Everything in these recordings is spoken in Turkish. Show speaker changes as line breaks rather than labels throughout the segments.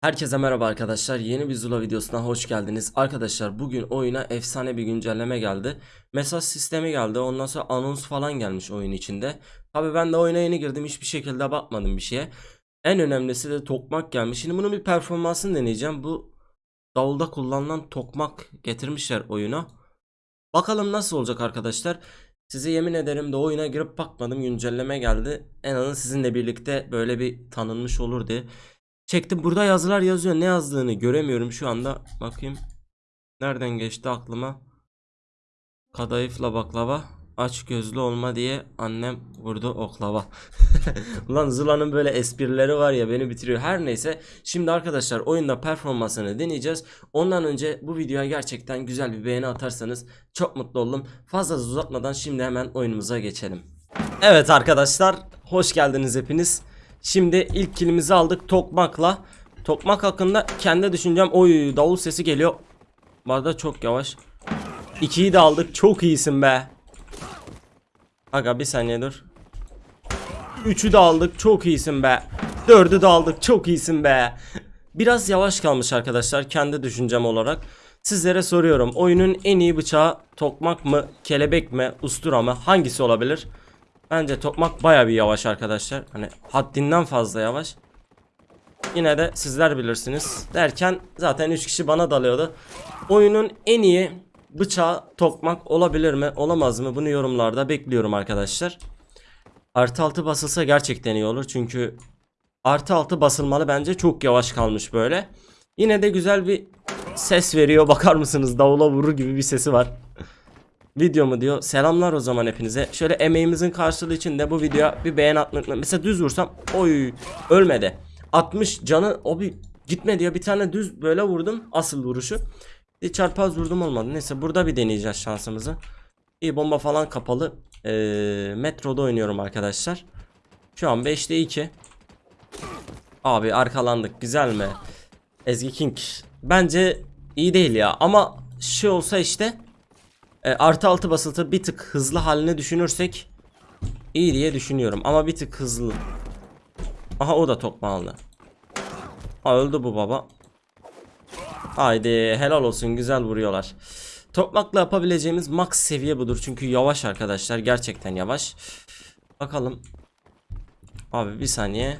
Herkese merhaba arkadaşlar. Yeni bir Zula videosuna hoş geldiniz. Arkadaşlar bugün oyuna efsane bir güncelleme geldi. Mesaj sistemi geldi. Ondan sonra anons falan gelmiş oyun içinde. Tabi ben de oyuna yeni girdim. Hiçbir şekilde bakmadım bir şeye. En önemlisi de tokmak gelmiş. Şimdi bunun bir performansını deneyeceğim. Bu davulda kullanılan tokmak getirmişler oyuna. Bakalım nasıl olacak arkadaşlar. Size yemin ederim de oyuna girip bakmadım. Güncelleme geldi. En azından sizinle birlikte böyle bir tanınmış olur diye. Çektim burada yazılar yazıyor. Ne yazdığını göremiyorum şu anda. Bakayım. Nereden geçti aklıma? Kadayıfla baklava. Aç gözlü olma diye annem vurdu oklava. Ulan Zula'nın böyle esprileri var ya beni bitiriyor. Her neyse. Şimdi arkadaşlar oyunda performansını deneyeceğiz. Ondan önce bu videoya gerçekten güzel bir beğeni atarsanız çok mutlu olurum. Fazla uzatmadan şimdi hemen oyunumuza geçelim. Evet arkadaşlar. Hoş geldiniz hepiniz. Şimdi ilk kilimizi aldık tokmakla. Tokmak hakkında kendi düşüncem oy davul sesi geliyor. Bu arada çok yavaş. İkiyi de aldık. Çok iyisin be. Aga bir saniye dur. Üçü de aldık. Çok iyisin be. Dördü de aldık. Çok iyisin be. Biraz yavaş kalmış arkadaşlar kendi düşüncem olarak. Sizlere soruyorum. Oyunun en iyi bıçağı tokmak mı, kelebek mi, ustura mı? Hangisi olabilir? Bence tokmak baya bir yavaş arkadaşlar. Hani haddinden fazla yavaş. Yine de sizler bilirsiniz. Derken zaten 3 kişi bana dalıyordu. Oyunun en iyi bıçağı tokmak olabilir mi olamaz mı bunu yorumlarda bekliyorum arkadaşlar. Artı altı basılsa gerçekten iyi olur çünkü artı altı basılmalı bence çok yavaş kalmış böyle. Yine de güzel bir ses veriyor bakar mısınız davula vurur gibi bir sesi var. Videomu diyor. Selamlar o zaman hepinize. Şöyle emeğimizin karşılığı için de bu videoya bir beğen unutmayın. Mesela düz vursam oy ölmedi. 60 canı o bir gitme diyor. Bir tane düz böyle vurdum asıl vuruşu. Bir çarpaz vurdum olmadı. Neyse burada bir deneyeceğiz şansımızı. İyi bomba falan kapalı. Ee, metroda oynuyorum arkadaşlar. Şu an 5'te 2. Abi arkalandık güzel mi? Ezgi King. Bence iyi değil ya ama şey olsa işte e, artı altı basıtı bir tık hızlı haline düşünürsek iyi diye düşünüyorum ama bir tık hızlı. Aha o da tokmağlı. Ha öldü bu baba. Haydi helal olsun güzel vuruyorlar. Tokmakla yapabileceğimiz max seviye budur çünkü yavaş arkadaşlar gerçekten yavaş. Bakalım. Abi bir saniye.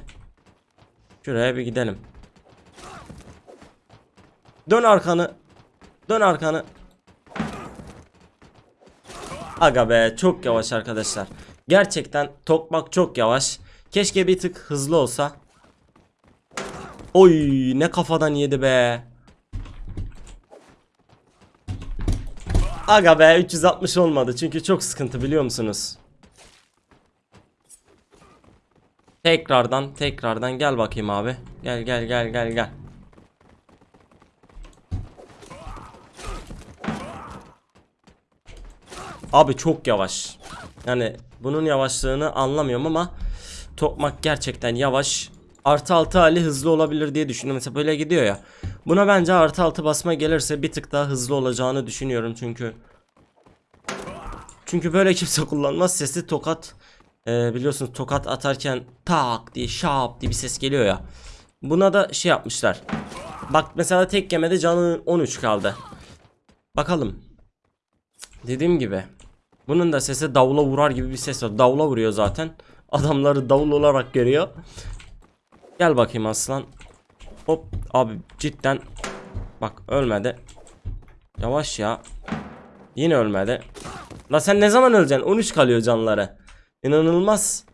Şuraya bir gidelim. Dön arkanı. Dön arkanı. Aga be çok yavaş arkadaşlar. Gerçekten tokmak çok yavaş. Keşke bir tık hızlı olsa. Oy ne kafadan yedi be. Aga be 360 olmadı çünkü çok sıkıntı biliyor musunuz? Tekrardan tekrardan gel bakayım abi. Gel gel gel gel gel. Abi çok yavaş. Yani bunun yavaşlığını anlamıyorum ama Tokmak gerçekten yavaş. Artı altı hali hızlı olabilir diye düşünüyorum. Mesela böyle gidiyor ya. Buna bence artı altı basma gelirse bir tık daha hızlı olacağını düşünüyorum çünkü. Çünkü böyle kimse kullanmaz. Sesi tokat e, biliyorsunuz tokat atarken tak diye şap diye bir ses geliyor ya. Buna da şey yapmışlar. Bak mesela tek yemede canı 13 kaldı. Bakalım. Dediğim gibi bunun da sesi davula vurar gibi bir ses var. Davula vuruyor zaten. Adamları davul olarak görüyor. Gel bakayım aslan. Hop abi cidden. Bak ölmedi. Yavaş ya. Yine ölmedi. La sen ne zaman öleceksin? 13 kalıyor canları. İnanılmaz.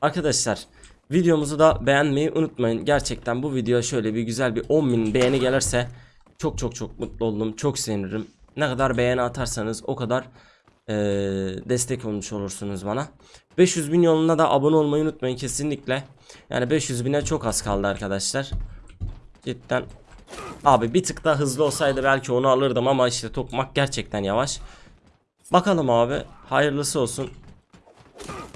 Arkadaşlar videomuzu da beğenmeyi unutmayın. Gerçekten bu video şöyle bir güzel bir 10.000 beğeni gelirse çok çok çok mutlu oldum. Çok sevinirim. Ne kadar beğeni atarsanız o kadar e, destek olmuş olursunuz bana. 500 bin yolunda da abone olmayı unutmayın kesinlikle. Yani 500 bine çok az kaldı arkadaşlar. Cidden. Abi bir tık daha hızlı olsaydı belki onu alırdım ama işte tokmak gerçekten yavaş. Bakalım abi. Hayırlısı olsun.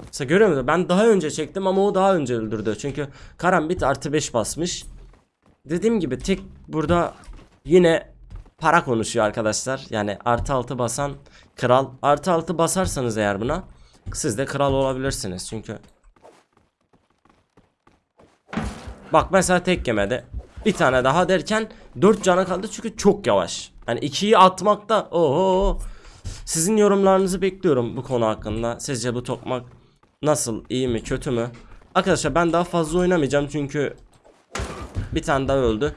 Mesela görüyor musun? Ben daha önce çektim ama o daha önce öldürdü. Çünkü karambit artı 5 basmış. Dediğim gibi tek burada yine para konuşuyor arkadaşlar. Yani artı altı basan kral. Artı altı basarsanız eğer buna siz de kral olabilirsiniz. Çünkü Bak mesela tek yemedi. Bir tane daha derken 4 cana kaldı çünkü çok yavaş. Hani 2'yi atmakta oho. Sizin yorumlarınızı bekliyorum bu konu hakkında. Sizce bu tokmak nasıl? iyi mi? Kötü mü? Arkadaşlar ben daha fazla oynamayacağım çünkü bir tane daha öldü.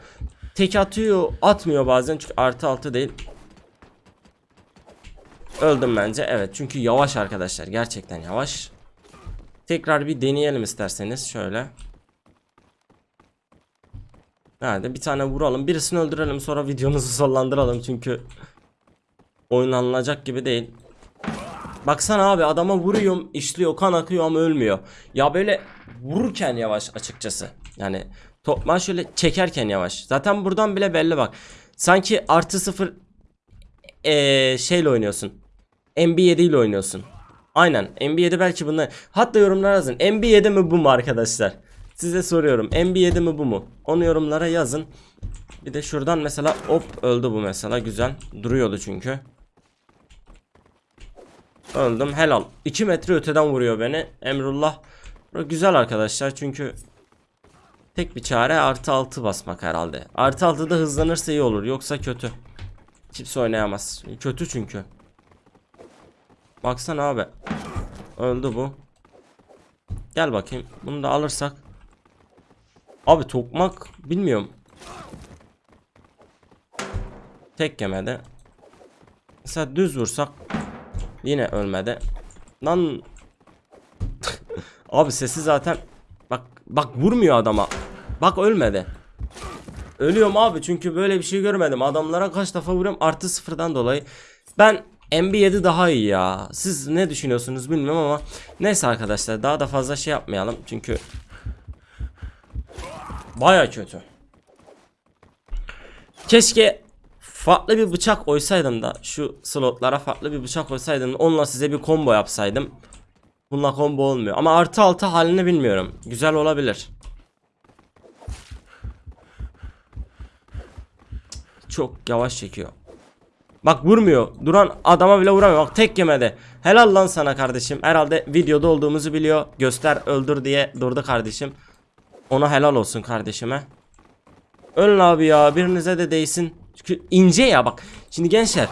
Tek atıyor, atmıyor bazen çünkü artı altı değil. Öldüm bence. Evet çünkü yavaş arkadaşlar. Gerçekten yavaş. Tekrar bir deneyelim isterseniz. Şöyle. Hadi bir tane vuralım. Birisini öldürelim sonra videomuzu sonlandıralım çünkü oynanılacak gibi değil. Baksana abi adama vuruyorum işliyor kan akıyor ama ölmüyor. Ya böyle vururken yavaş açıkçası. Yani topma şöyle çekerken yavaş. Zaten buradan bile belli bak. Sanki artı sıfır eee şeyle oynuyorsun. MB7 ile oynuyorsun. Aynen MB7 belki bunlar. Hatta yorumlara yazın. MB7 mi bu mu arkadaşlar? Size soruyorum. MB7 mi bu mu? Onu yorumlara yazın. Bir de şuradan mesela hop öldü bu mesela güzel. Duruyordu çünkü. Öldüm helal. 2 metre öteden vuruyor beni. Emrullah. Güzel arkadaşlar çünkü tek bir çare artı 6 basmak herhalde. Artı 6'da hızlanırsa iyi olur. Yoksa kötü. Kimse oynayamaz. Kötü çünkü. Baksana abi. Öldü bu. Gel bakayım. Bunu da alırsak. Abi tokmak bilmiyorum. Tek yemedi. Mesela düz vursak yine ölmedi. Lan Abi sesi zaten bak bak vurmuyor adama. Bak ölmedi. Ölüyorum abi çünkü böyle bir şey görmedim. Adamlara kaç defa vuruyorum artı sıfırdan dolayı. Ben MB7 daha iyi ya. Siz ne düşünüyorsunuz bilmiyorum ama neyse arkadaşlar daha da fazla şey yapmayalım çünkü baya kötü. Keşke farklı bir bıçak oysaydım da şu slotlara farklı bir bıçak oysaydım onunla size bir combo yapsaydım. Bununla combo olmuyor ama artı altı halini bilmiyorum. Güzel olabilir. Çok yavaş çekiyor. Bak vurmuyor. Duran adama bile vuramıyor. Bak tek yemedi. Helal lan sana kardeşim. Herhalde videoda olduğumuzu biliyor. Göster öldür diye durdu kardeşim. Ona helal olsun kardeşime. Ölün abi ya. Birinize de değsin. Çünkü ince ya bak. Şimdi gençler.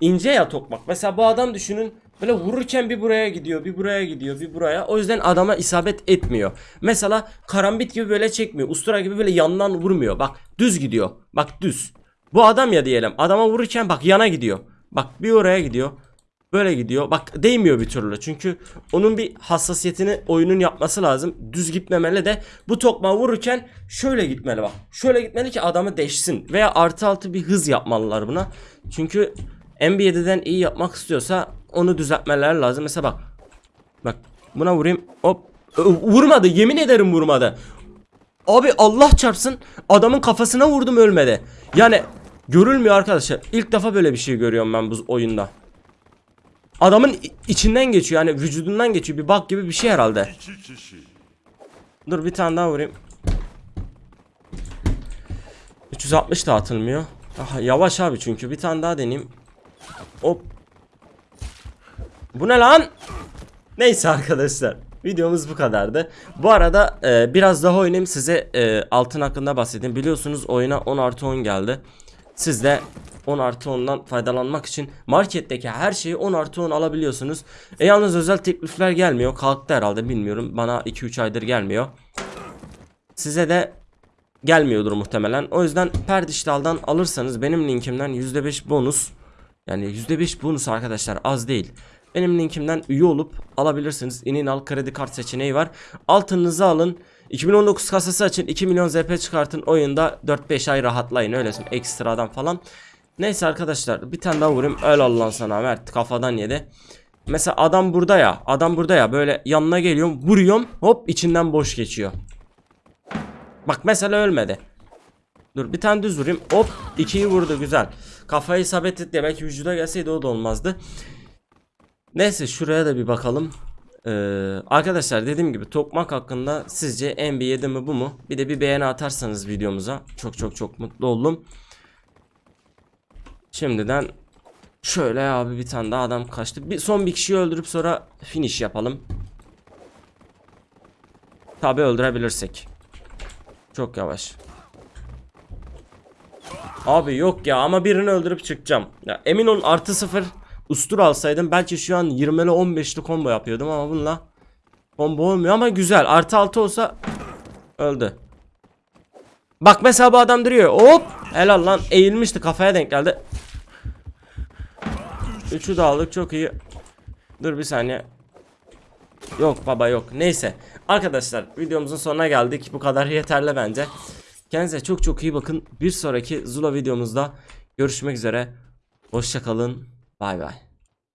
ince ya tokmak. Mesela bu adam düşünün. Böyle vururken bir buraya gidiyor, bir buraya gidiyor, bir buraya. O yüzden adama isabet etmiyor. Mesela karambit gibi böyle çekmiyor. Ustura gibi böyle yandan vurmuyor. Bak düz gidiyor. Bak düz. Bu adam ya diyelim. Adama vururken bak yana gidiyor. Bak bir oraya gidiyor. Böyle gidiyor. Bak değmiyor bir türlü. Çünkü onun bir hassasiyetini oyunun yapması lazım. Düz gitmemeli de bu tokma vururken şöyle gitmeli bak. Şöyle gitmeli ki adamı deşsin. Veya artı altı bir hız yapmalılar buna. Çünkü MB7'den iyi yapmak istiyorsa onu düzeltmeler lazım. Mesela bak. Bak buna vurayım. Hop. Vurmadı. Yemin ederim vurmadı. Abi Allah çarpsın adamın kafasına vurdum ölmedi. Yani görülmüyor arkadaşlar. İlk defa böyle bir şey görüyorum ben bu oyunda. Adamın içinden geçiyor yani vücudundan geçiyor bir bak gibi bir şey herhalde. Dur bir tane daha vurayım. 360 da atılmıyor. Aha, yavaş abi çünkü bir tane daha deneyeyim. Hop. Bu ne lan? Neyse arkadaşlar. Videomuz bu kadardı. Bu arada e, biraz daha oynayayım size e, altın hakkında bahsedeyim. Biliyorsunuz oyuna 10 artı 10 geldi. Siz de 10 artı 10'dan faydalanmak için marketteki her şeyi 10 artı 10 alabiliyorsunuz. E yalnız özel teklifler gelmiyor. Kalktı herhalde bilmiyorum. Bana 2-3 aydır gelmiyor. Size de gelmiyordur muhtemelen. O yüzden Perdiştal'dan alırsanız benim linkimden %5 bonus yani %5 bonus arkadaşlar az değil. Benim linkimden üye olup alabilirsiniz. İnin al kredi kart seçeneği var. Altınınızı alın. 2019 kasası açın 2 milyon ZP çıkartın oyunda 4-5 ay rahatlayın öyle söyleyeyim, ekstradan falan. Neyse arkadaşlar bir tane daha vurayım öyle Allah'ın sana Mert kafadan yedi. Mesela adam burada ya adam burada ya böyle yanına geliyorum vuruyorum hop içinden boş geçiyor. Bak mesela ölmedi. Dur bir tane düz vurayım. Hop ikiyi vurdu güzel. Kafayı isabet etti. Belki vücuda gelseydi o da olmazdı. Neyse şuraya da bir bakalım. Ee, arkadaşlar dediğim gibi tokmak hakkında sizce MB7 mi bu mu? Bir de bir beğeni atarsanız videomuza çok çok çok mutlu oldum. Şimdiden şöyle abi bir tane daha adam kaçtı. Bir son bir kişiyi öldürüp sonra finish yapalım. Tabi öldürebilirsek. Çok yavaş. Abi yok ya ama birini öldürüp çıkacağım. Ya emin olun artı sıfır ustur alsaydım belki şu an 20'li 15'li combo yapıyordum ama bununla combo olmuyor ama güzel. Artı 6 olsa öldü. Bak mesela bu adam duruyor. Hop! Helal lan. Eğilmişti kafaya denk geldi. Üçü de aldık çok iyi. Dur bir saniye. Yok baba yok. Neyse. Arkadaşlar videomuzun sonuna geldik. Bu kadar yeterli bence. Kendinize çok çok iyi bakın. Bir sonraki Zula videomuzda görüşmek üzere. Hoşçakalın. Bye bye.